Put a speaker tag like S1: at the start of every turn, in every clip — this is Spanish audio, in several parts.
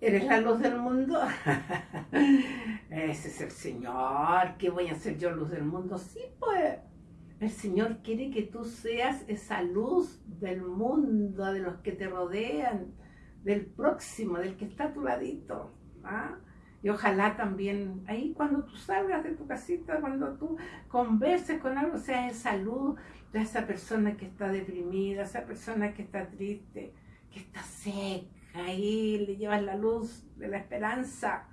S1: ¿Eres la luz del mundo? Ese es el Señor. ¿Qué voy a hacer yo luz del mundo? Sí, pues. El Señor quiere que tú seas esa luz del mundo, de los que te rodean, del próximo, del que está a tu ladito. ¿ah? Y ojalá también ahí cuando tú salgas de tu casita, cuando tú converses con algo, sea esa luz de esa persona que está deprimida, esa persona que está triste, que está seca ahí le llevas la luz de la esperanza.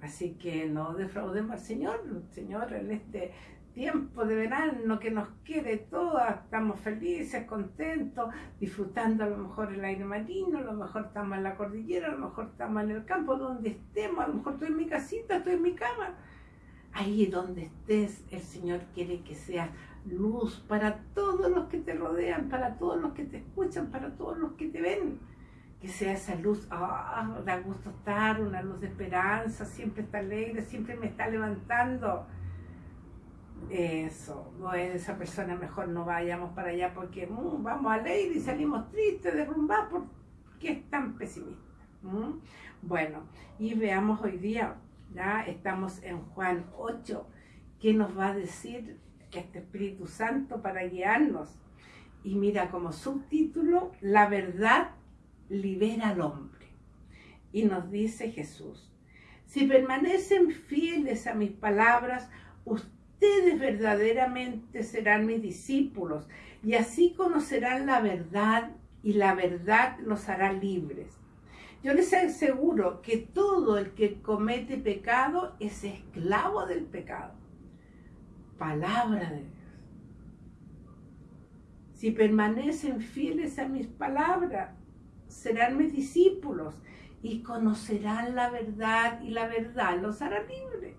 S1: Así que no defraudemos al Señor, Señor, en este tiempo de verano que nos quede todas, estamos felices, contentos, disfrutando a lo mejor el aire marino, a lo mejor estamos en la cordillera, a lo mejor estamos en el campo, donde estemos, a lo mejor estoy en mi casita, estoy en mi cama. Ahí donde estés, el Señor quiere que seas luz para todos los que te rodean, para todos los que te escuchan, para todos los que te ven que sea esa luz, ah, da gusto estar, una luz de esperanza, siempre está alegre, siempre me está levantando. Eso, no es esa persona, mejor no vayamos para allá porque mm, vamos a leer y salimos tristes, derrumbados, porque es tan pesimista. Bueno, y veamos hoy día, ya estamos en Juan 8, ¿qué nos va a decir este Espíritu Santo para guiarnos? Y mira como subtítulo, la verdad libera al hombre. Y nos dice Jesús, si permanecen fieles a mis palabras, ustedes verdaderamente serán mis discípulos y así conocerán la verdad y la verdad los hará libres. Yo les aseguro que todo el que comete pecado es esclavo del pecado. Palabra de Dios. Si permanecen fieles a mis palabras, serán mis discípulos y conocerán la verdad y la verdad los hará libres.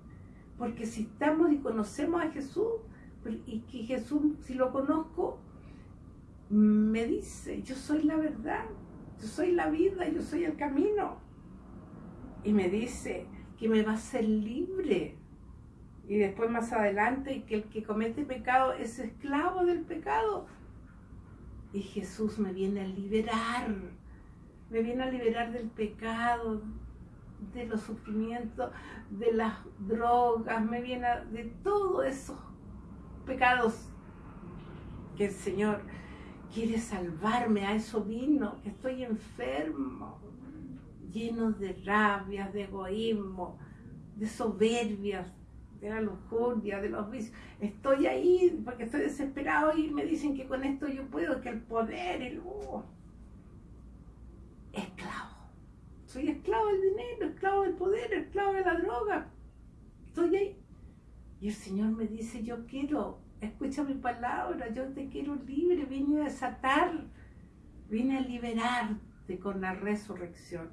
S1: Porque si estamos y conocemos a Jesús, pues, y que Jesús, si lo conozco, me dice, yo soy la verdad, yo soy la vida, yo soy el camino. Y me dice que me va a ser libre. Y después más adelante, que el que comete pecado es esclavo del pecado. Y Jesús me viene a liberar me viene a liberar del pecado, de los sufrimientos, de las drogas, me viene de todos esos pecados que el Señor quiere salvarme, a eso vino, que estoy enfermo, lleno de rabia, de egoísmo, de soberbias, de la lujuria, de los vicios. Estoy ahí porque estoy desesperado y me dicen que con esto yo puedo, que el poder, el... Uh, esclavo. Soy esclavo del dinero, esclavo del poder, esclavo de la droga. Estoy ahí. Y el Señor me dice, yo quiero, escucha mi palabra, yo te quiero libre, vine a desatar, vine a liberarte con la resurrección.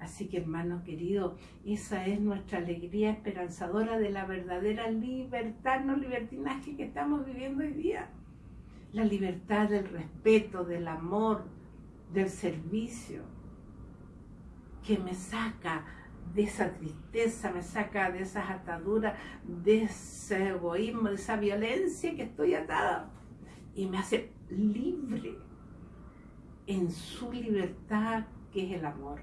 S1: Así que hermano querido, esa es nuestra alegría esperanzadora de la verdadera libertad, no libertinaje que estamos viviendo hoy día. La libertad del respeto, del amor, del servicio, que me saca de esa tristeza, me saca de esas ataduras, de ese egoísmo, de esa violencia que estoy atada y me hace libre en su libertad que es el amor.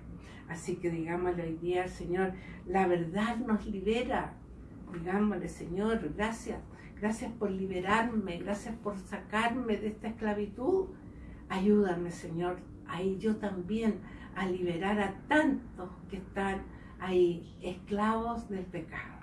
S1: Así que digámosle hoy día al Señor, la verdad nos libera. Digámosle, Señor, gracias, gracias por liberarme, gracias por sacarme de esta esclavitud. Ayúdame, Señor, ahí yo también a liberar a tantos que están ahí esclavos del pecado.